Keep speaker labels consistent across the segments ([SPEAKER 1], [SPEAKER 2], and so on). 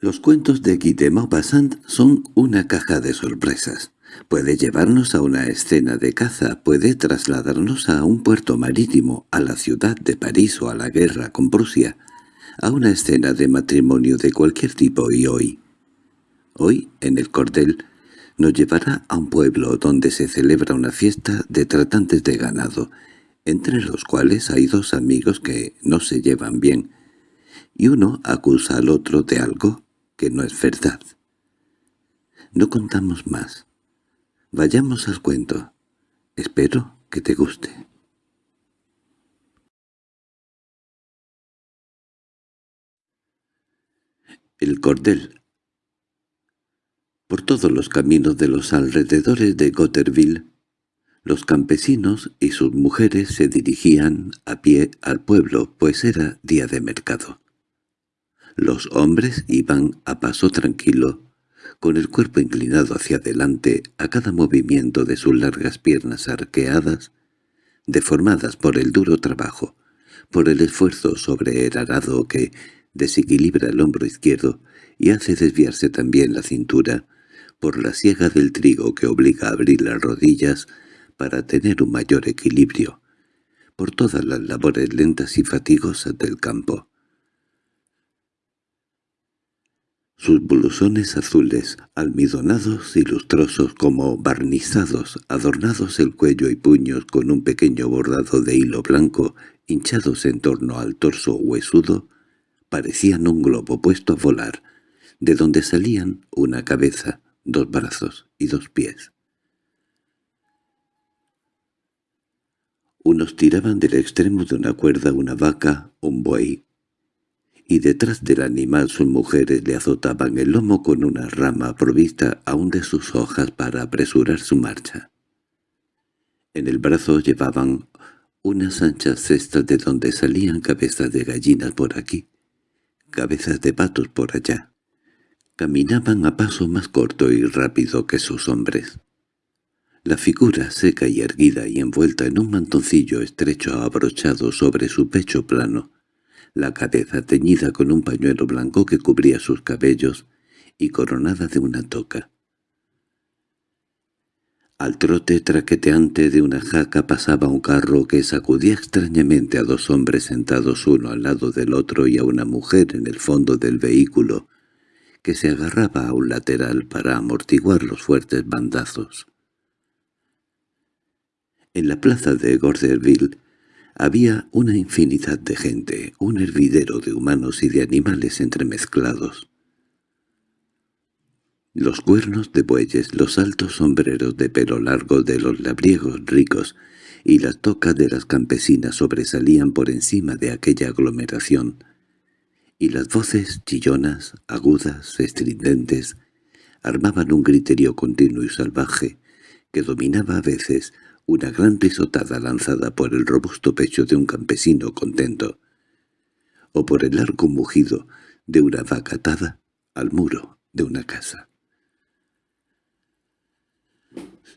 [SPEAKER 1] Los cuentos de Guy de Maupassant son una caja de sorpresas. Puede llevarnos a una escena de caza, puede trasladarnos a un puerto marítimo, a la ciudad de París o a la guerra con Prusia, a una escena de matrimonio de cualquier tipo y hoy. Hoy, en el cordel, nos llevará a un pueblo donde se celebra una fiesta de tratantes de ganado, entre los cuales hay dos amigos que no se llevan bien, y uno acusa al otro de algo que no es verdad. No contamos más. Vayamos al cuento. Espero que te guste. El cordel Por todos los caminos de los alrededores de Gotterville, los campesinos y sus mujeres se dirigían a pie al pueblo, pues era día de mercado. Los hombres iban a paso tranquilo, con el cuerpo inclinado hacia adelante a cada movimiento de sus largas piernas arqueadas, deformadas por el duro trabajo, por el esfuerzo sobre el arado que desequilibra el hombro izquierdo y hace desviarse también la cintura, por la siega del trigo que obliga a abrir las rodillas para tener un mayor equilibrio, por todas las labores lentas y fatigosas del campo. Sus blusones azules, almidonados y lustrosos como barnizados, adornados el cuello y puños con un pequeño bordado de hilo blanco, hinchados en torno al torso huesudo, parecían un globo puesto a volar, de donde salían una cabeza, dos brazos y dos pies. Unos tiraban del extremo de una cuerda una vaca, un buey, y detrás del animal sus mujeres le azotaban el lomo con una rama provista aún de sus hojas para apresurar su marcha. En el brazo llevaban unas anchas cestas de donde salían cabezas de gallinas por aquí, cabezas de patos por allá. Caminaban a paso más corto y rápido que sus hombres. La figura seca y erguida y envuelta en un mantoncillo estrecho abrochado sobre su pecho plano, la cabeza teñida con un pañuelo blanco que cubría sus cabellos y coronada de una toca. Al trote traqueteante de una jaca pasaba un carro que sacudía extrañamente a dos hombres sentados uno al lado del otro y a una mujer en el fondo del vehículo, que se agarraba a un lateral para amortiguar los fuertes bandazos. En la plaza de Gorderville había una infinidad de gente, un hervidero de humanos y de animales entremezclados. Los cuernos de bueyes, los altos sombreros de pelo largo de los labriegos ricos y las tocas de las campesinas sobresalían por encima de aquella aglomeración, y las voces chillonas, agudas, estridentes, armaban un griterío continuo y salvaje que dominaba a veces una gran risotada lanzada por el robusto pecho de un campesino contento, o por el largo mugido de una vaca atada al muro de una casa.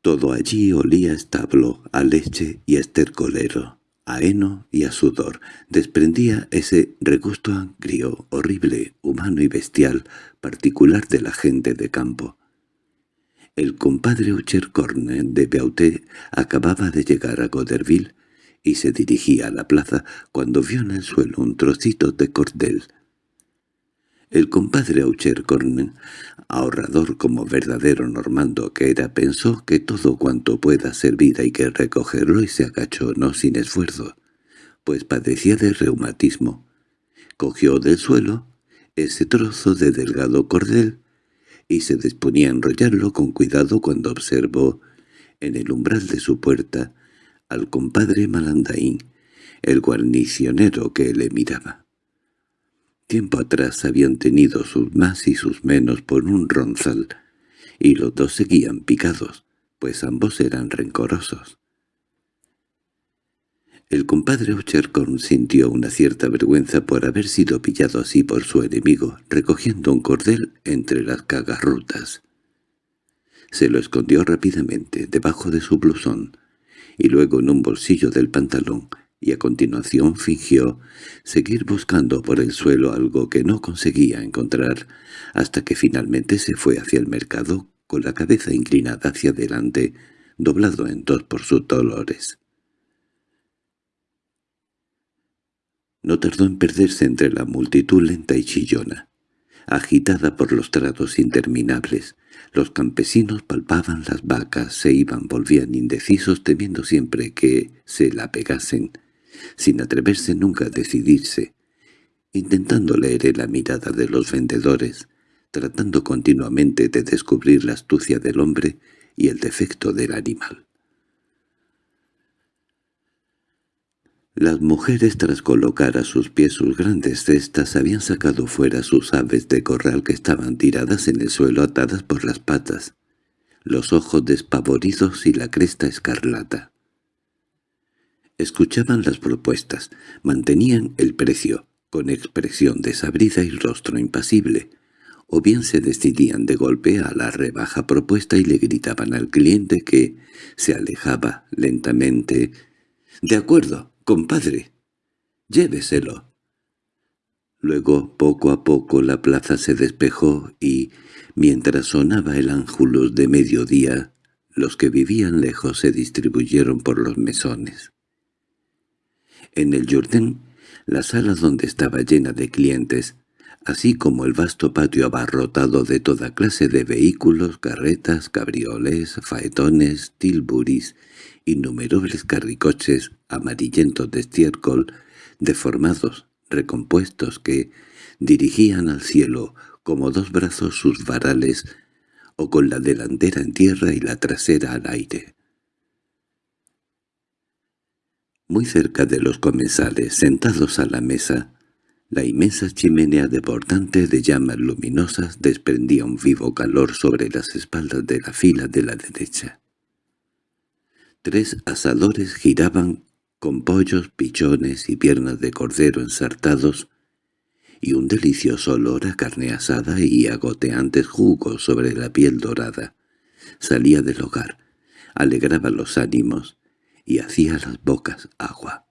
[SPEAKER 1] Todo allí olía a establo, a leche y a estercolero, a heno y a sudor. Desprendía ese regusto agrio, horrible, humano y bestial, particular de la gente de campo. El compadre Uchercorne de Beauté acababa de llegar a Goderville y se dirigía a la plaza cuando vio en el suelo un trocito de cordel. El compadre Auchercorne, ahorrador como verdadero normando que era, pensó que todo cuanto pueda servir hay que recogerlo y se agachó no sin esfuerzo, pues padecía de reumatismo. Cogió del suelo ese trozo de delgado cordel y se disponía a enrollarlo con cuidado cuando observó, en el umbral de su puerta, al compadre Malandaín, el guarnicionero que le miraba. Tiempo atrás habían tenido sus más y sus menos por un ronzal, y los dos seguían picados, pues ambos eran rencorosos. El compadre Ochercorn sintió una cierta vergüenza por haber sido pillado así por su enemigo, recogiendo un cordel entre las cagarrutas. Se lo escondió rápidamente debajo de su blusón, y luego en un bolsillo del pantalón, y a continuación fingió seguir buscando por el suelo algo que no conseguía encontrar, hasta que finalmente se fue hacia el mercado con la cabeza inclinada hacia adelante, doblado en dos por sus dolores. No tardó en perderse entre la multitud lenta y chillona. Agitada por los tratos interminables, los campesinos palpaban las vacas, se iban, volvían indecisos temiendo siempre que se la pegasen, sin atreverse nunca a decidirse, intentando leer la mirada de los vendedores, tratando continuamente de descubrir la astucia del hombre y el defecto del animal. Las mujeres tras colocar a sus pies sus grandes cestas habían sacado fuera sus aves de corral que estaban tiradas en el suelo atadas por las patas, los ojos despavoridos y la cresta escarlata. Escuchaban las propuestas, mantenían el precio, con expresión desabrida y rostro impasible, o bien se decidían de golpe a la rebaja propuesta y le gritaban al cliente que se alejaba lentamente. «De acuerdo, compadre, lléveselo». Luego, poco a poco, la plaza se despejó y, mientras sonaba el ángelus de mediodía, los que vivían lejos se distribuyeron por los mesones. En el Jourdain, la sala donde estaba llena de clientes, así como el vasto patio abarrotado de toda clase de vehículos, carretas, cabrioles, faetones, tilburis, innumerables carricoches amarillentos de estiércol, deformados, recompuestos que dirigían al cielo como dos brazos sus varales o con la delantera en tierra y la trasera al aire. Muy cerca de los comensales, sentados a la mesa, la inmensa chimenea deportante de llamas luminosas desprendía un vivo calor sobre las espaldas de la fila de la derecha. Tres asadores giraban con pollos, pichones y piernas de cordero ensartados, y un delicioso olor a carne asada y agoteantes jugos sobre la piel dorada. Salía del hogar, alegraba los ánimos, y hacía las bocas agua.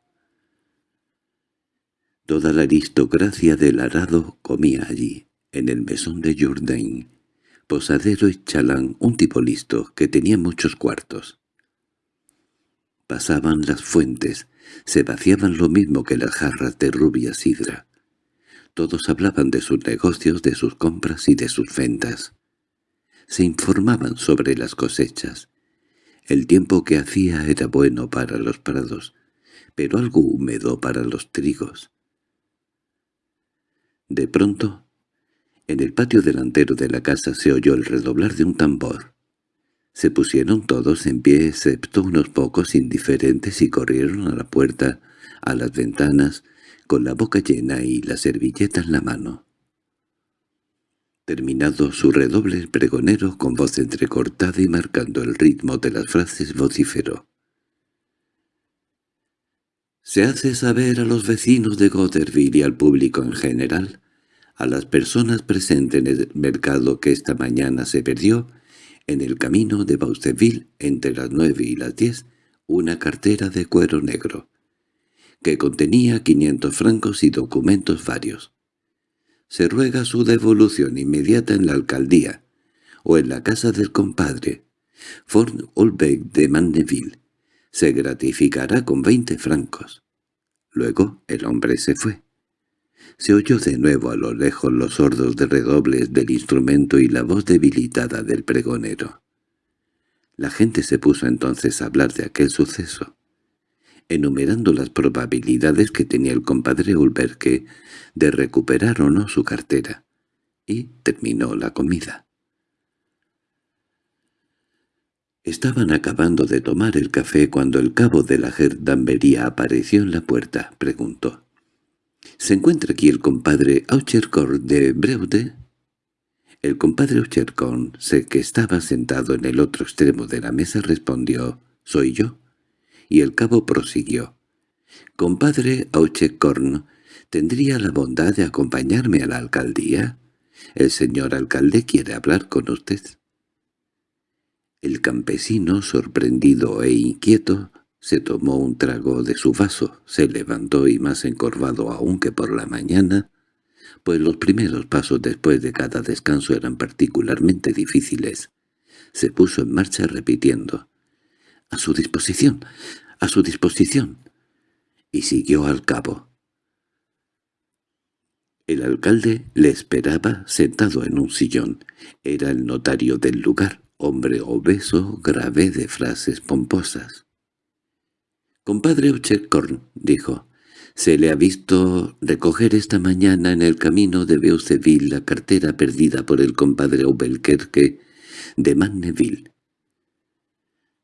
[SPEAKER 1] Toda la aristocracia del arado comía allí, en el mesón de Jourdain, posadero y chalán, un tipo listo, que tenía muchos cuartos. Pasaban las fuentes, se vaciaban lo mismo que las jarras de rubia sidra. Todos hablaban de sus negocios, de sus compras y de sus ventas. Se informaban sobre las cosechas, el tiempo que hacía era bueno para los prados, pero algo húmedo para los trigos. De pronto, en el patio delantero de la casa se oyó el redoblar de un tambor. Se pusieron todos en pie excepto unos pocos indiferentes y corrieron a la puerta, a las ventanas, con la boca llena y la servilleta en la mano. Terminado su redoble el pregonero con voz entrecortada y marcando el ritmo de las frases vociferó. Se hace saber a los vecinos de Gotherville y al público en general, a las personas presentes en el mercado que esta mañana se perdió, en el camino de Bausteville entre las nueve y las diez, una cartera de cuero negro, que contenía quinientos francos y documentos varios se ruega su devolución inmediata en la alcaldía o en la casa del compadre, Fort Olbeck de Mandeville. Se gratificará con veinte francos. Luego el hombre se fue. Se oyó de nuevo a lo lejos los sordos de redobles del instrumento y la voz debilitada del pregonero. La gente se puso entonces a hablar de aquel suceso enumerando las probabilidades que tenía el compadre Ulberque de recuperar o no su cartera, y terminó la comida. Estaban acabando de tomar el café cuando el cabo de la gerdambería apareció en la puerta. Preguntó. —¿Se encuentra aquí el compadre Auchercorn de Breude? El compadre Auchercorn, sé que estaba sentado en el otro extremo de la mesa, respondió. —¿Soy yo? y el cabo prosiguió. «Compadre Auchecorn, ¿tendría la bondad de acompañarme a la alcaldía? El señor alcalde quiere hablar con usted». El campesino, sorprendido e inquieto, Se tomó un trago de su vaso, se levantó y más encorvado aún que por la mañana, pues los primeros pasos después de cada descanso eran particularmente difíciles. Se puso en marcha repitiendo, «A su disposición, a su disposición», y siguió al cabo. El alcalde le esperaba sentado en un sillón. Era el notario del lugar, hombre obeso, grave de frases pomposas. «Compadre Uchecorn», dijo, «se le ha visto recoger esta mañana en el camino de Beuseville la cartera perdida por el compadre Obelkerque de Manneville.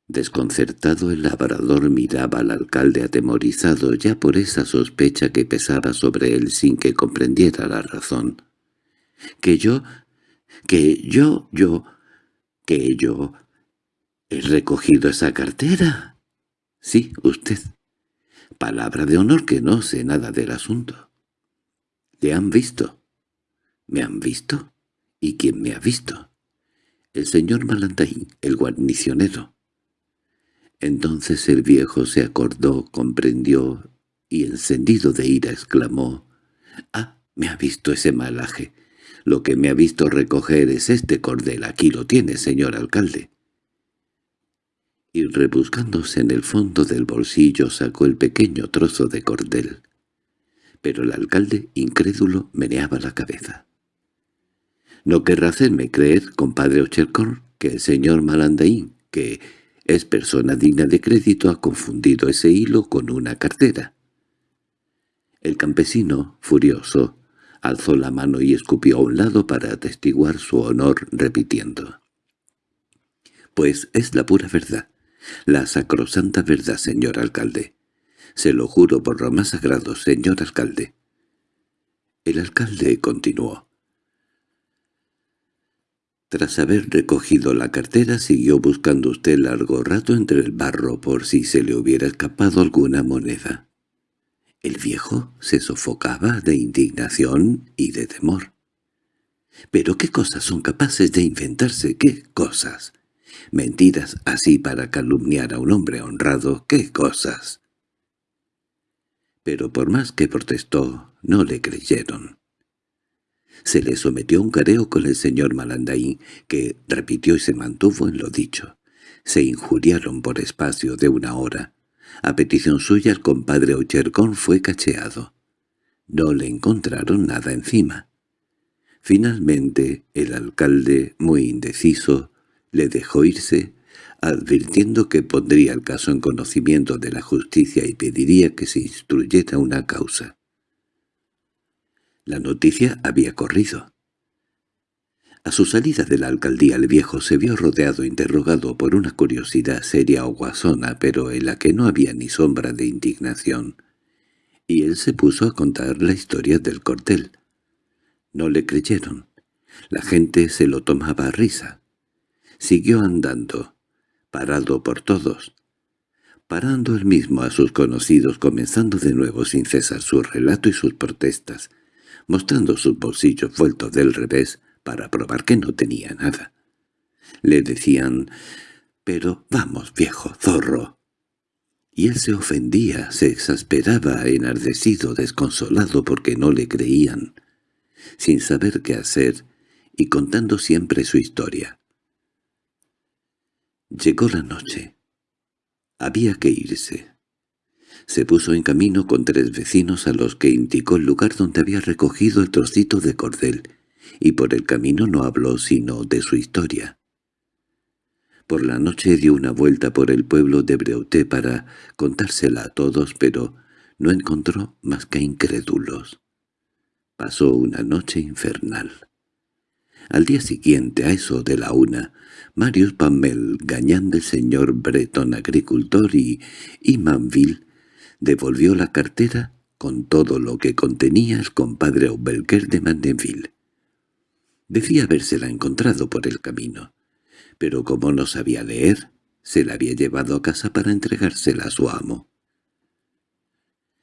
[SPEAKER 1] Desconcertado el labrador miraba al alcalde atemorizado ya por esa sospecha que pesaba sobre él sin que comprendiera la razón. —¿Que yo? ¿Que yo, yo, que yo he recogido esa cartera? —Sí, usted. Palabra de honor que no sé nada del asunto. —¿Le han visto? —¿Me han visto? ¿Y quién me ha visto? —El señor Malantaín, el guarnicionero. Entonces el viejo se acordó, comprendió, y encendido de ira exclamó, «¡Ah, me ha visto ese malaje! Lo que me ha visto recoger es este cordel, aquí lo tiene, señor alcalde». Y rebuscándose en el fondo del bolsillo sacó el pequeño trozo de cordel. Pero el alcalde, incrédulo, meneaba la cabeza. «No querrá hacerme creer, compadre Ochelcor, que el señor Malandaín, que es persona digna de crédito, ha confundido ese hilo con una cartera. El campesino, furioso, alzó la mano y escupió a un lado para atestiguar su honor, repitiendo. «Pues es la pura verdad, la sacrosanta verdad, señor alcalde. Se lo juro por lo más sagrado, señor alcalde». El alcalde continuó. Tras haber recogido la cartera siguió buscando usted largo rato entre el barro por si se le hubiera escapado alguna moneda. El viejo se sofocaba de indignación y de temor. ¿Pero qué cosas son capaces de inventarse? ¿Qué cosas? Mentiras así para calumniar a un hombre honrado. ¿Qué cosas? Pero por más que protestó, no le creyeron. Se le sometió un careo con el señor Malandaín, que repitió y se mantuvo en lo dicho. Se injuriaron por espacio de una hora. A petición suya el compadre Ochercón fue cacheado. No le encontraron nada encima. Finalmente el alcalde, muy indeciso, le dejó irse, advirtiendo que pondría el caso en conocimiento de la justicia y pediría que se instruyera una causa. La noticia había corrido. A su salida de la alcaldía el viejo se vio rodeado interrogado por una curiosidad seria o guasona, pero en la que no había ni sombra de indignación, y él se puso a contar la historia del cortel. No le creyeron. La gente se lo tomaba a risa. Siguió andando, parado por todos, parando él mismo a sus conocidos, comenzando de nuevo sin cesar su relato y sus protestas, mostrando sus bolsillos vueltos del revés para probar que no tenía nada. Le decían, «Pero vamos, viejo zorro». Y él se ofendía, se exasperaba, enardecido, desconsolado porque no le creían, sin saber qué hacer y contando siempre su historia. Llegó la noche. Había que irse. Se puso en camino con tres vecinos a los que indicó el lugar donde había recogido el trocito de cordel, y por el camino no habló sino de su historia. Por la noche dio una vuelta por el pueblo de Breuté para contársela a todos, pero no encontró más que incrédulos. Pasó una noche infernal. Al día siguiente, a eso de la una, Marius Pamel, gañán del señor Breton agricultor y Imanville, devolvió la cartera con todo lo que contenía el compadre Aubelker de Mandeville. Decía habérsela encontrado por el camino, pero como no sabía leer, se la había llevado a casa para entregársela a su amo.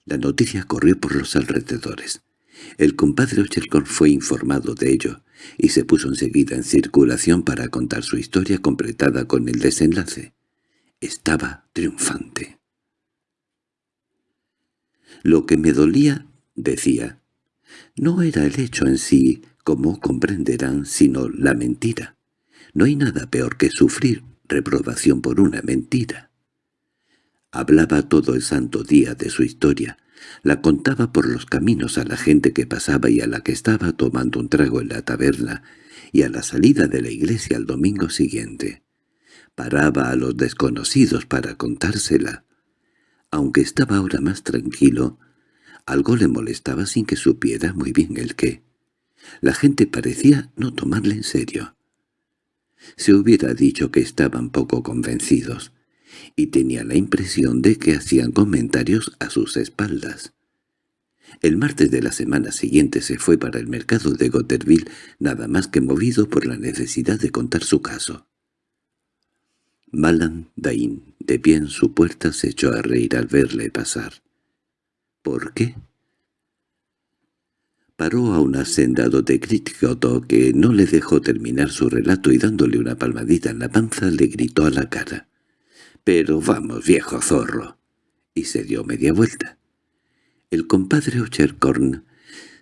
[SPEAKER 1] La noticia corrió por los alrededores. El compadre Ochelcon fue informado de ello, y se puso enseguida en circulación para contar su historia completada con el desenlace. Estaba triunfante. Lo que me dolía, decía, no era el hecho en sí, como comprenderán, sino la mentira. No hay nada peor que sufrir reprobación por una mentira. Hablaba todo el santo día de su historia, la contaba por los caminos a la gente que pasaba y a la que estaba tomando un trago en la taberna, y a la salida de la iglesia el domingo siguiente. Paraba a los desconocidos para contársela. Aunque estaba ahora más tranquilo, algo le molestaba sin que supiera muy bien el qué. La gente parecía no tomarle en serio. Se hubiera dicho que estaban poco convencidos, y tenía la impresión de que hacían comentarios a sus espaldas. El martes de la semana siguiente se fue para el mercado de Gotterville nada más que movido por la necesidad de contar su caso. Malan Dain, de pie en su puerta, se echó a reír al verle pasar. —¿Por qué? Paró a un hacendado de Critcoto que no le dejó terminar su relato y dándole una palmadita en la panza le gritó a la cara. —Pero vamos, viejo zorro. Y se dio media vuelta. El compadre Ocherkorn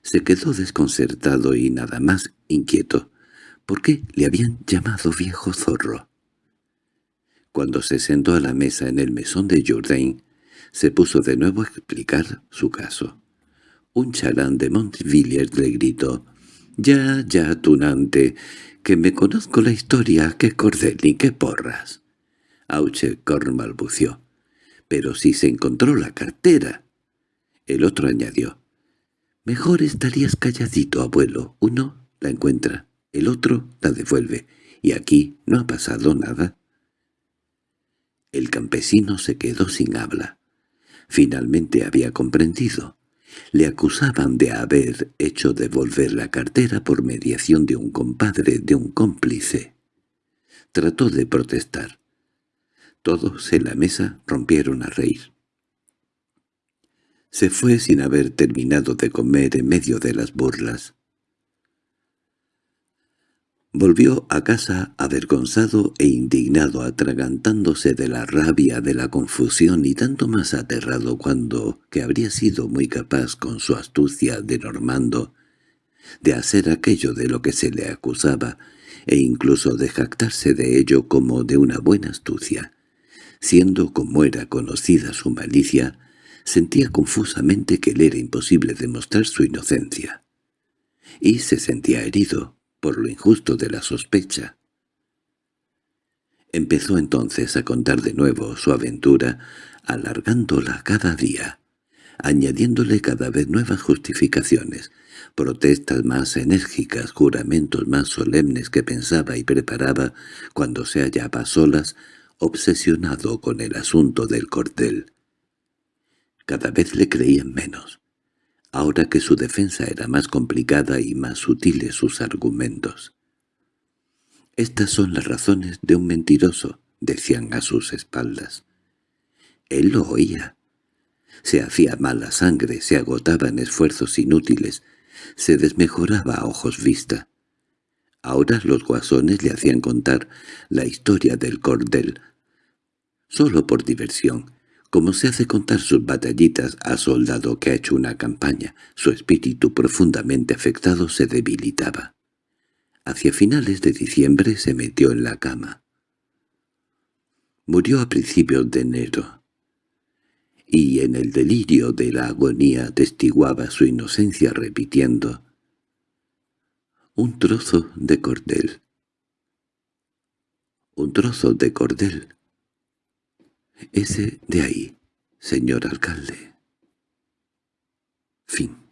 [SPEAKER 1] se quedó desconcertado y nada más inquieto. ¿Por qué le habían llamado viejo zorro? Cuando se sentó a la mesa en el mesón de Jourdain, se puso de nuevo a explicar su caso. Un chalán de Montvilliers le gritó, «Ya, ya, tunante, que me conozco la historia, qué cordel ni qué porras». Auchecorn balbució, «pero si se encontró la cartera». El otro añadió, «Mejor estarías calladito, abuelo. Uno la encuentra, el otro la devuelve, y aquí no ha pasado nada». El campesino se quedó sin habla. Finalmente había comprendido. Le acusaban de haber hecho devolver la cartera por mediación de un compadre, de un cómplice. Trató de protestar. Todos en la mesa rompieron a reír. Se fue sin haber terminado de comer en medio de las burlas. Volvió a casa avergonzado e indignado, atragantándose de la rabia, de la confusión y tanto más aterrado cuando que habría sido muy capaz con su astucia de Normando de hacer aquello de lo que se le acusaba e incluso de jactarse de ello como de una buena astucia. Siendo como era conocida su malicia, sentía confusamente que le era imposible demostrar su inocencia. Y se sentía herido, por lo injusto de la sospecha. Empezó entonces a contar de nuevo su aventura, alargándola cada día, añadiéndole cada vez nuevas justificaciones, protestas más enérgicas, juramentos más solemnes que pensaba y preparaba cuando se hallaba solas, obsesionado con el asunto del cordel. Cada vez le creían menos ahora que su defensa era más complicada y más sutiles sus argumentos. «Estas son las razones de un mentiroso», decían a sus espaldas. Él lo oía. Se hacía mala sangre, se agotaba en esfuerzos inútiles, se desmejoraba a ojos vista. Ahora los guasones le hacían contar la historia del cordel, solo por diversión, como se hace contar sus batallitas a soldado que ha hecho una campaña, su espíritu profundamente afectado se debilitaba. Hacia finales de diciembre se metió en la cama. Murió a principios de enero, y en el delirio de la agonía testiguaba su inocencia repitiendo un trozo de cordel. Un trozo de cordel. Ese de ahí, señor alcalde. Fin.